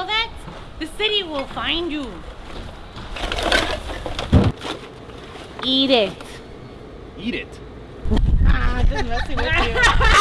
Google that, the city will find you. Eat it. Eat it. Ah, just messing with you.